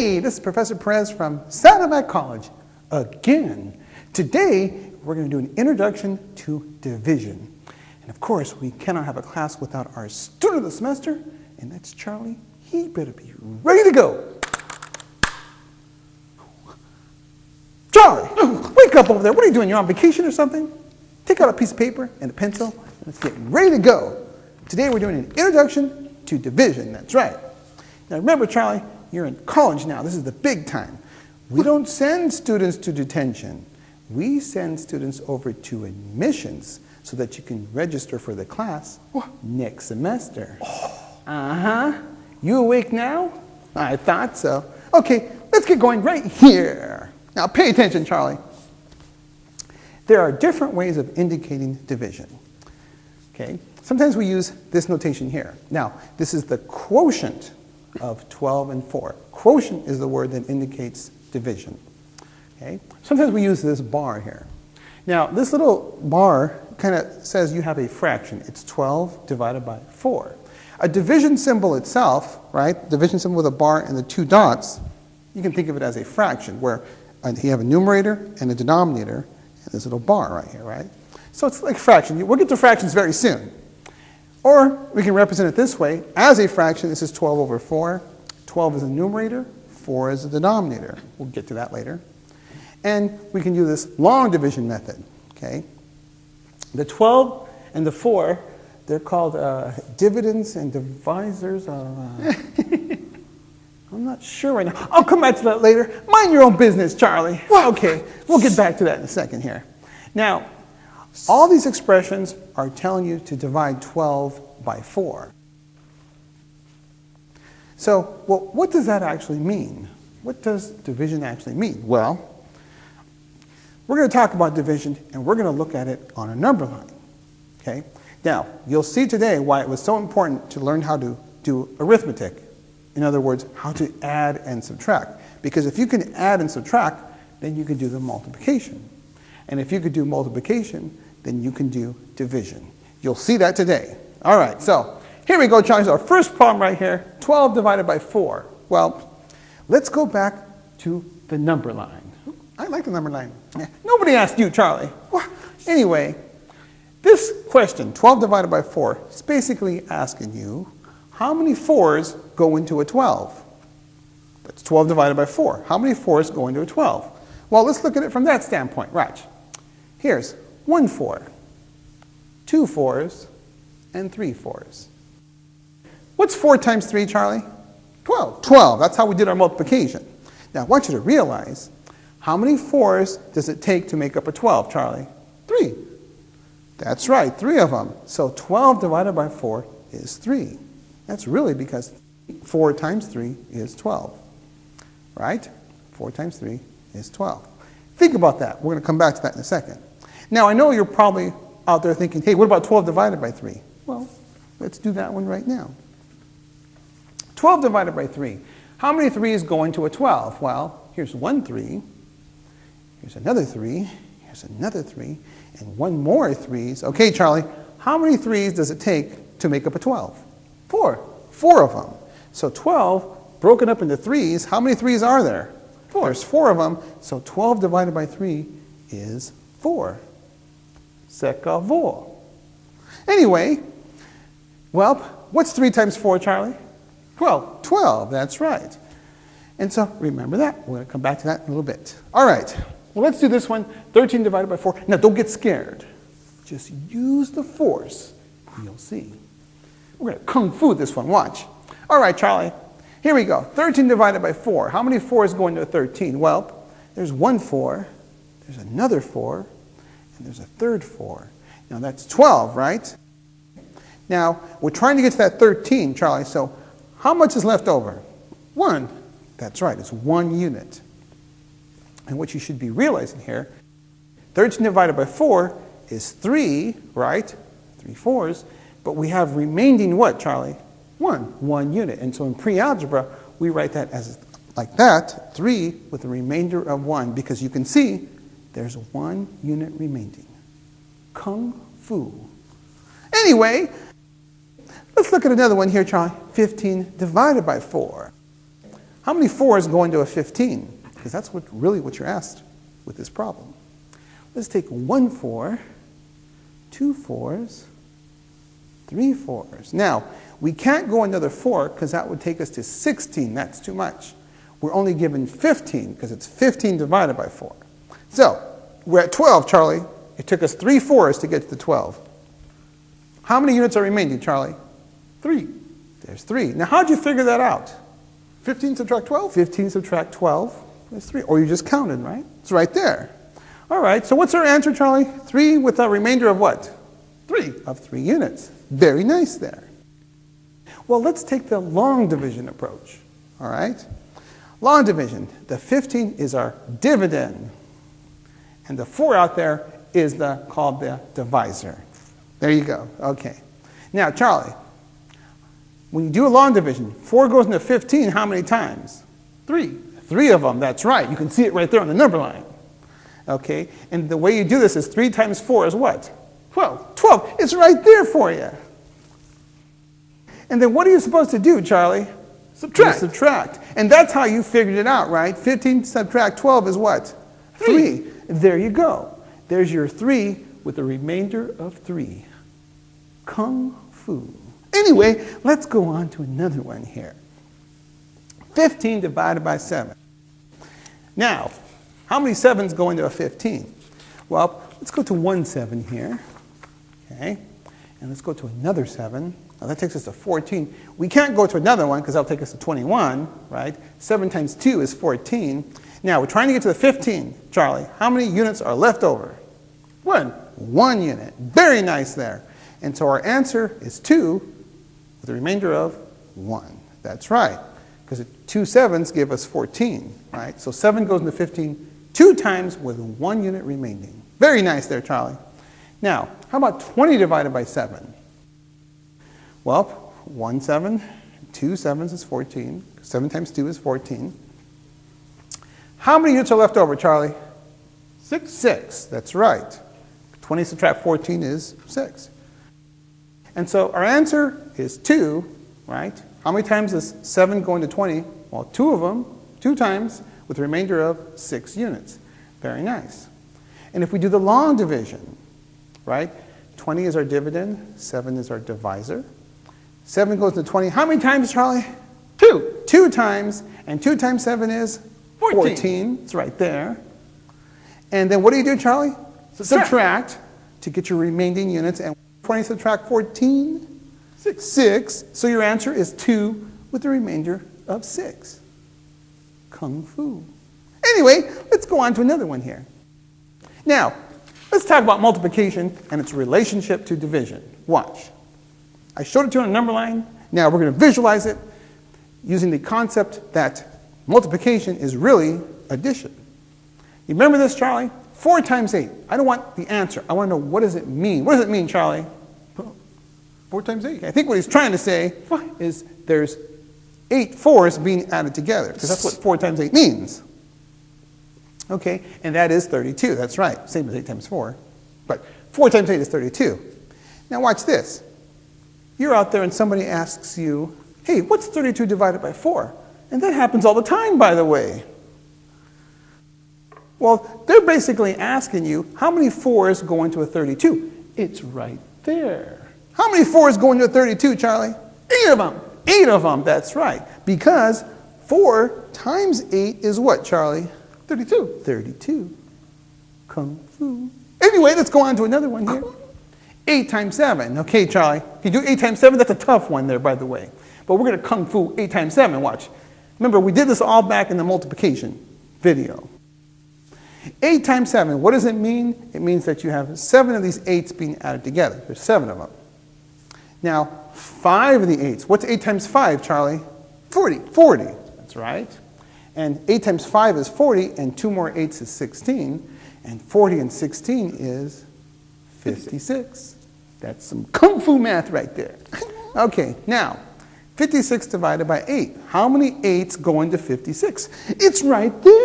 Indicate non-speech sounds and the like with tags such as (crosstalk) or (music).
Hey, this is Professor Perez from Saddleback College again. Today, we're going to do an introduction to division. And of course, we cannot have a class without our student of the semester, and that's Charlie. He better be ready to go. Charlie, wake up over there. What are you doing? You're on vacation or something? Take out a piece of paper and a pencil. Let's get ready to go. Today, we're doing an introduction to division. That's right. Now remember, Charlie, you're in college now. This is the big time. We don't send students to detention. We send students over to admissions so that you can register for the class next semester. Uh-huh. You awake now? I thought so. Okay, let's get going right here. Now pay attention, Charlie. There are different ways of indicating division. Okay? Sometimes we use this notation here. Now, this is the quotient of 12 and 4. Quotient is the word that indicates division. Okay? Sometimes we use this bar here. Now, this little bar kind of says you have a fraction. It's 12 divided by 4. A division symbol itself, right, division symbol with a bar and the two dots, you can think of it as a fraction, where you have a numerator and a denominator, and this little bar right here, right? So it's like fraction. We'll get to fractions very soon. Or we can represent it this way. As a fraction, this is 12 over 4. 12 is the numerator, 4 is the denominator. We'll get to that later. And we can do this long division method. Okay? The 12 and the 4, they're called uh, dividends and divisors. Uh, (laughs) I'm not sure right now. I'll come back to that later. Mind your own business, Charlie. Well, Okay, we'll get back to that in a second here. Now, all these expressions are telling you to divide 12 by 4. So, well, what does that actually mean? What does division actually mean? Well, we're going to talk about division and we're going to look at it on a number line. Okay? Now, you'll see today why it was so important to learn how to do arithmetic. In other words, how to add and subtract. Because if you can add and subtract, then you can do the multiplication. And if you could do multiplication, then you can do division. You'll see that today. All right, so here we go, Charlie. Our first problem right here, 12 divided by 4. Well, let's go back to the number line. I like the number line. Nobody asked you, Charlie. Anyway, this question, 12 divided by 4, is basically asking you how many 4s go into a 12? That's 12 divided by 4. How many 4s go into a 12? Well, let's look at it from that standpoint. Right. Here's one 4, two 4s, and three 4s. What's 4 times 3, Charlie? 12. 12. That's how we did our multiplication. Now, I want you to realize how many 4s does it take to make up a 12, Charlie? 3. That's right, 3 of them. So 12 divided by 4 is 3. That's really because 4 times 3 is 12. Right? 4 times 3 is 12. Think about that. We're going to come back to that in a second. Now, I know you're probably out there thinking, hey, what about 12 divided by 3? Well, let's do that one right now. 12 divided by 3. How many 3's go into a 12? Well, here's one 3. Here's another 3. Here's another 3. And one more 3's. Okay, Charlie, how many 3's does it take to make up a 12? Four. Four of them. So 12 broken up into 3's. How many 3's are there? Four. There's four of them. So 12 divided by 3 is 4. Secavo. Anyway, well, what's 3 times 4, Charlie? 12. 12, that's right. And so remember that. We're going to come back to that in a little bit. All right. Well, let's do this one. 13 divided by 4. Now, don't get scared. Just use the force. You'll see. We're going to kung fu this one. Watch. All right, Charlie. Here we go. 13 divided by 4. How many 4s go into a 13? Well, there's one 4. There's another 4 and there's a third 4. Now that's 12, right? Now, we're trying to get to that 13, Charlie, so how much is left over? 1. That's right, it's 1 unit. And what you should be realizing here, 13 divided by 4 is 3, right? 3 fours. But we have remaining what, Charlie? 1, 1 unit. And so in pre-algebra, we write that as like that, 3 with a remainder of 1, because you can see there's one unit remaining. Kung Fu. Anyway, let's look at another one here, Charlie. 15 divided by 4. How many 4s go into a 15? Because that's what, really what you're asked with this problem. Let's take one 4, two 4s, three 4s. Now, we can't go another 4 because that would take us to 16. That's too much. We're only given 15 because it's 15 divided by 4. So, we're at 12, Charlie. It took us three 4s to get to the 12. How many units are remaining, Charlie? Three. There's three. Now, how'd you figure that out? 15 subtract 12? 15 subtract 12 is 3. Or you just counted, right? It's right there. All right, so what's our answer, Charlie? 3 with a remainder of what? 3. Of 3 units. Very nice there. Well, let's take the long division approach. All right? Long division. The 15 is our dividend. And the 4 out there is the called the divisor. There you go. Okay. Now, Charlie, when you do a long division, 4 goes into 15 how many times? 3. Three of them, that's right. You can see it right there on the number line. Okay? And the way you do this is 3 times 4 is what? 12. 12. It's right there for you. And then what are you supposed to do, Charlie? Subtract. You subtract. And that's how you figured it out, right? 15 subtract 12 is what? 3. There you go. There's your 3 with a remainder of 3. Kung Fu. Anyway, let's go on to another one here. 15 divided by 7. Now, how many 7s go into a 15? Well, let's go to one 7 here. Okay. And let's go to another 7. Now that takes us to 14. We can't go to another one because that'll take us to 21, right? 7 times 2 is 14. Now, we're trying to get to the 15, Charlie. How many units are left over? One. One unit. Very nice there. And so our answer is 2 with a remainder of 1. That's right. Because two two sevens give us 14, right? So 7 goes into 15 two times with one unit remaining. Very nice there, Charlie. Now, how about 20 divided by 7? Well, 1 7, 2 sevens is 14. 7 times 2 is 14. How many units are left over, Charlie? 6. 6, that's right. 20 subtract 14 is 6. And so our answer is 2, right? How many times is 7 going to 20? Well, two of them, two times, with a remainder of 6 units. Very nice. And if we do the long division, right? 20 is our dividend, 7 is our divisor. 7 goes to 20. How many times, Charlie? 2. 2 times. And 2 times 7 is 14. 14. It's right there. And then what do you do, Charlie? Subtract. Subtract to get your remaining units. And 20 subtract 14? 6. 6. So your answer is 2 with the remainder of 6. Kung Fu. Anyway, let's go on to another one here. Now, let's talk about multiplication and its relationship to division. Watch. I showed it to you on a number line. Now we're going to visualize it using the concept that multiplication is really addition. You remember this, Charlie? 4 times 8. I don't want the answer. I want to know what does it mean. What does it mean, Charlie? 4 times 8. I think what he's trying to say is there's eight fours being added together, because that's what 4 times 8 means. Okay, and that is 32. That's right, same as 8 times 4. But 4 times 8 is 32. Now watch this. You're out there and somebody asks you, hey, what's 32 divided by 4? And that happens all the time, by the way. Well, they're basically asking you, how many 4s go into a 32? It's right there. How many 4s go into a 32, Charlie? Eight of them. Eight of them, that's right. Because 4 times 8 is what, Charlie? 32. 32. Kung Fu. Anyway, let's go on to another one here. 8 times 7. Okay, Charlie. Can you do 8 times 7? That's a tough one there, by the way. But we're going to Kung Fu 8 times 7. Watch. Remember, we did this all back in the multiplication video. 8 times 7, what does it mean? It means that you have 7 of these 8s being added together. There's 7 of them. Now, 5 of the 8s. What's 8 times 5, Charlie? 40. 40. That's right. And 8 times 5 is 40, and 2 more 8s is 16. And 40 and 16 is 56. That's some kung fu math right there. (laughs) Okay, now, 56 divided by 8. How many 8s go into 56? It's right there.